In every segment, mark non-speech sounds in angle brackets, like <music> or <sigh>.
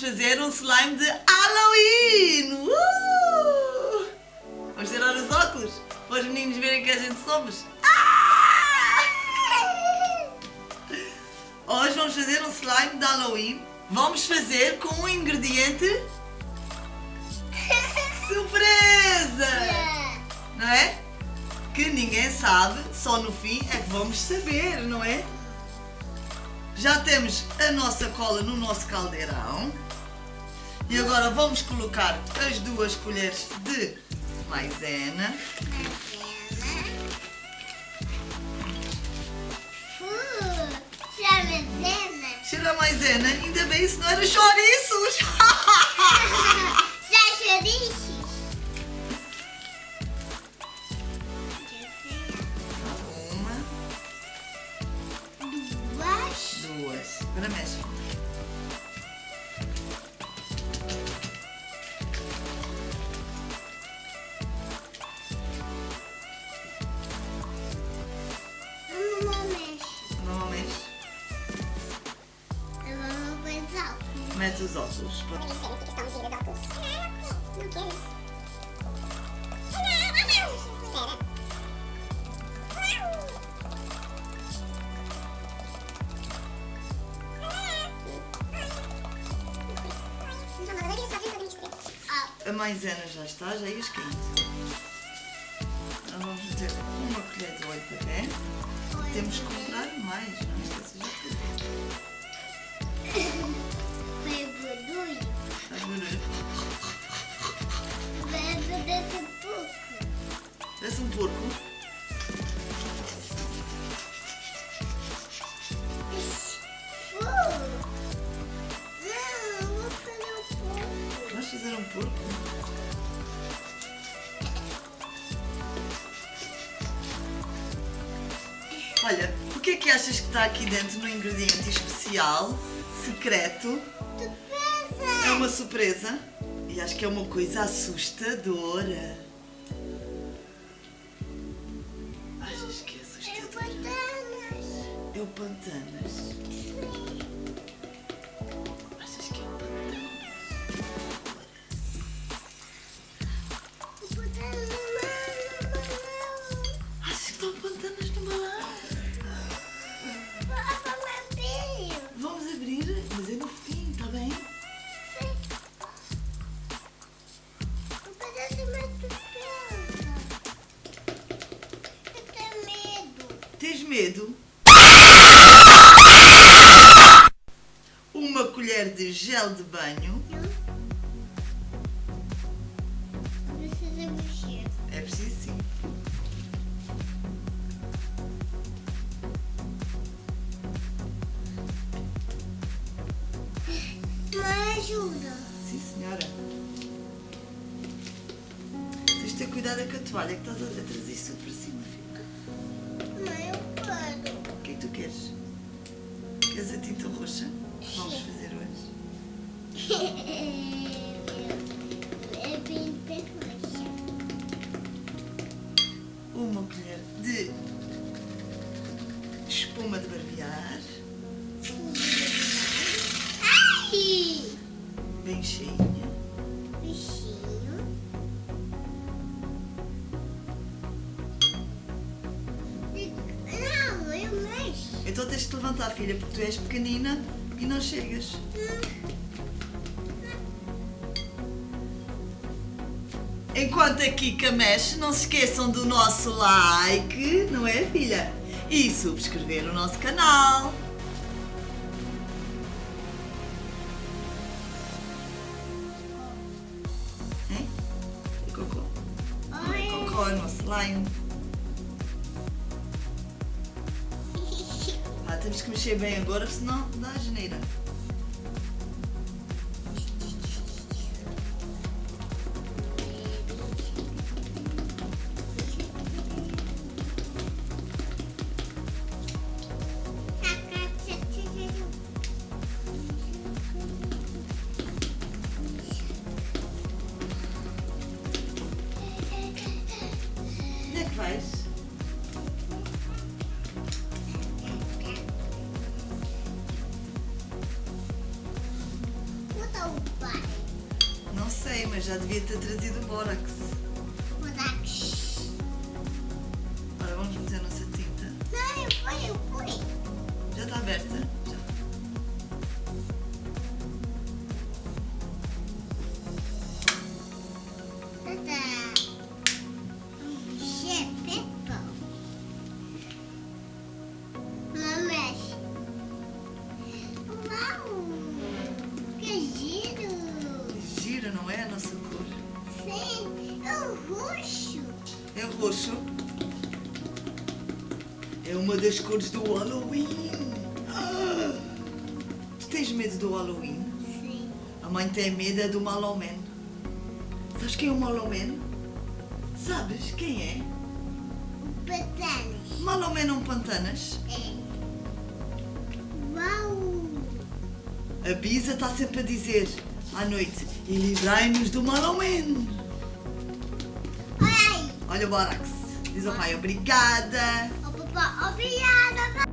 fazer um slime de Halloween! Uh! Vamos tirar os óculos para os meninos verem que a gente somos. Ah! Hoje vamos fazer um slime de Halloween. Vamos fazer com um ingrediente <laughs> surpresa! Não é? Que ninguém sabe, só no fim é que vamos saber, não é? Já temos a nossa cola no nosso caldeirão. E agora vamos colocar as duas colheres de maisena. Cheira a maisena, ainda bem isso não era chouriços! Mete os óculos. A maisena já está, já ia quente. Olha, o que é que achas que está aqui dentro no ingrediente especial, secreto? É uma surpresa e acho que é uma coisa assustadora. Achas que é assustadora? É o Pantanas. Achas medo? Uma colher de gel de banho. É preciso sim. ajuda. Sim, senhora. Tens de ter cuidado com a toalha que estás a trazer isso para cima, queres? Queres a tinta roxa? Vamos fazer hoje. É bem perfeito. Uma colher de espuma de barbear, Ai! bem cheinha. Levantar, filha, porque tu és pequenina e não chegas. Enquanto a Kika mexe, não se esqueçam do nosso like, não é, filha? E subscrever o nosso canal. Hein? Cocô? Oi. Cocô é no slime. Temos que mexer bem agora, senão dá a geneira. Mas já devia ter trazido o bórax. Borax. Agora vamos meter a nossa tinta. Não, eu fui, eu fui. Já está aberta? Já. Tadá. Das cores do Halloween. Ah! Tu tens medo do Halloween? Sim. A mãe tem medo é do Maloman. Sabes quem é o Maloman? Sabes quem é? O patanas. Maloman não pantanas. É. Uau. A Bisa está sempre a dizer à noite e livrai-nos do Maloman. Olha o Borax. Diz ao pai obrigada. Obrigada.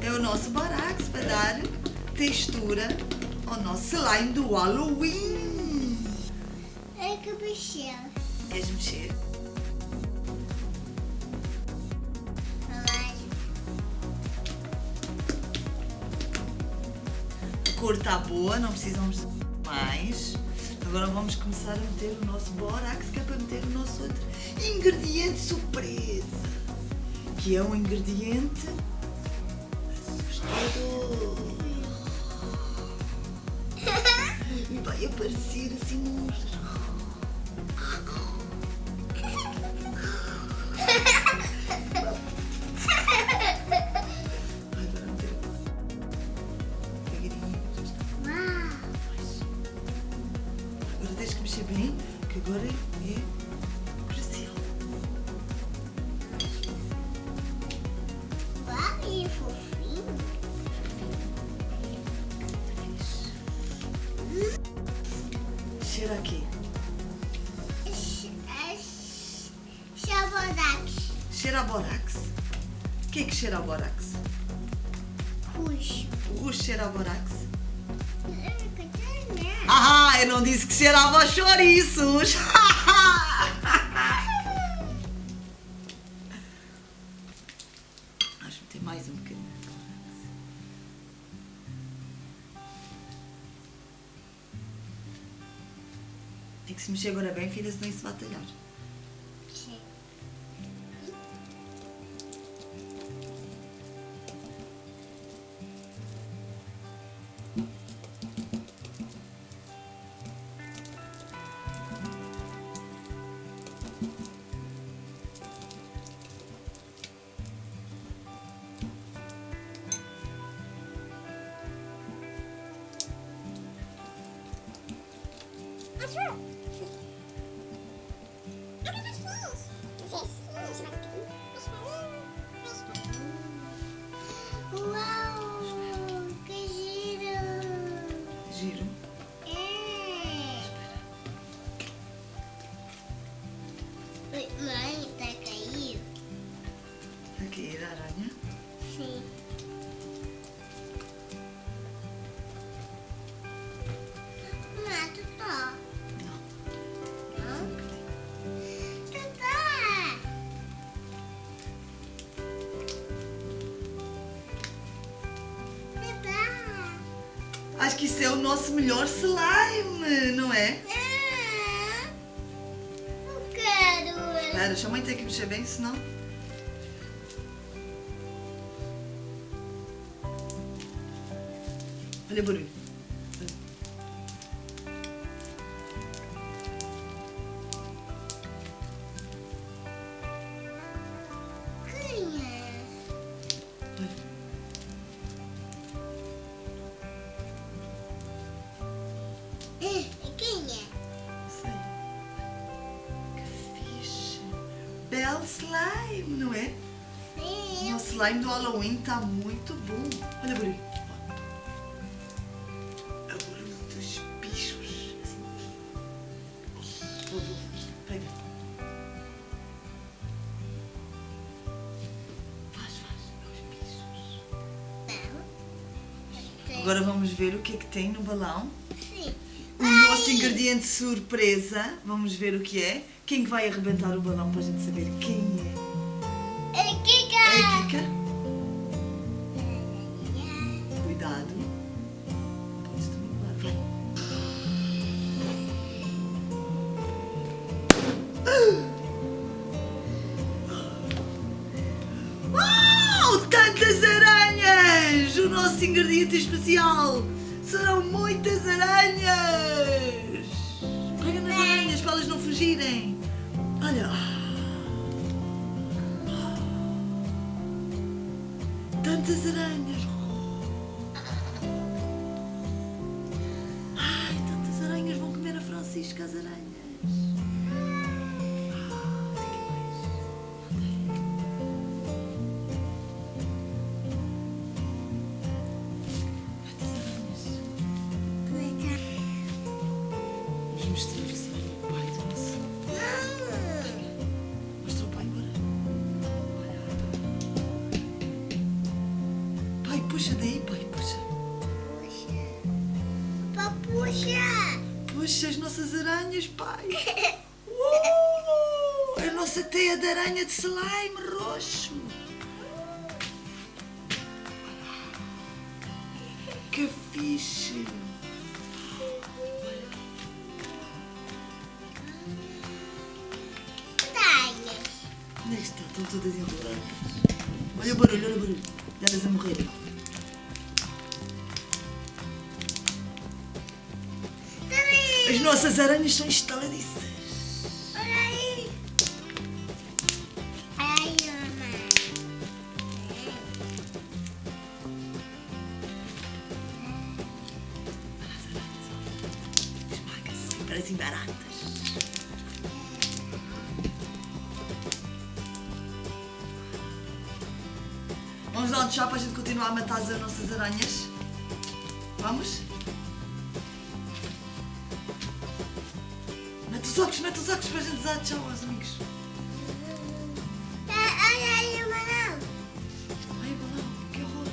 É o nosso Borax para dar textura ao nosso slime do Halloween. É que mexeu. Queres mexer? Olha. A cor está boa, não precisamos de mais. Agora vamos começar a meter o nosso Borax, que é para meter o nosso outro ingrediente surpresa. Que é um ingrediente assustador. E vai aparecer assim. Uau. Agora tens que mexer bem, que agora é Cheira borax. O que é que borax? Puxo. O roxo cheira a borax? Ah, eu não disse que cheirava chouriços. <laughs> Vamos meter mais um bocadinho. Tem que se mexer agora bem, filha, senão isso vai talhar. Mãe, tá caindo? Aqui, a aranha. Sim. Nosso melhor slime, não é? Ah, Não quero. Espera, deixa a mãe ter que mexer bem, senão. Olha o barulho. É, quem é? Aí. Que fixe. Bel slime, não é? O Sim. nosso slime do Halloween tá muito bom. Olha o. É o dos bichos. Assim. Vou, vou. Pega. Faz, faz. É os bichos. Não. Agora vamos ver o que é que tem no balão. Nosso ingrediente surpresa. Vamos ver o que é. Quem que vai arrebentar o balão para a gente saber quem é? É É a Kika. Kika? Cuidado. Podes derrubar. Vai. Tantas aranhas! O nosso ingrediente especial serão muitas aranhas! Pega nas aranhas para elas não fugirem! Olha! Tantas aranhas! Nossas aranhas, pai. <laughs> Uh, a nossa teia de aranha de slime roxo. Que fixe. Onde é que está? Estão todas enroladas. Olha o barulho, olha o barulho. Elas a morrer. Nossas aranhas são estaladiças. Olha aí. Ai, mamãe. Esmaga-se, parecem baratas. Vamos dar um tchau para a gente continuar a matar as nossas aranhas? Vamos? Mete os óculos, mete os óculos para a gente dar tchau aos amigos. Olha aí, mamãe. Ai, balão, que horror.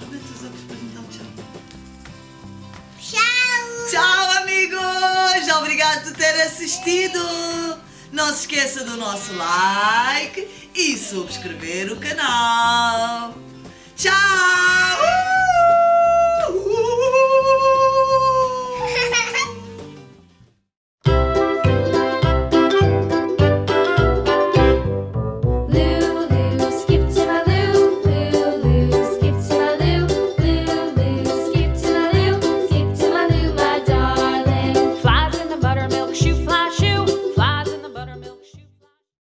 Ah, Mete os óculos para a gente dar tchau. Tchau. Tchau, amigos! Obrigado por ter assistido! Não se esqueça do nosso like e subscrever o canal. Tchau!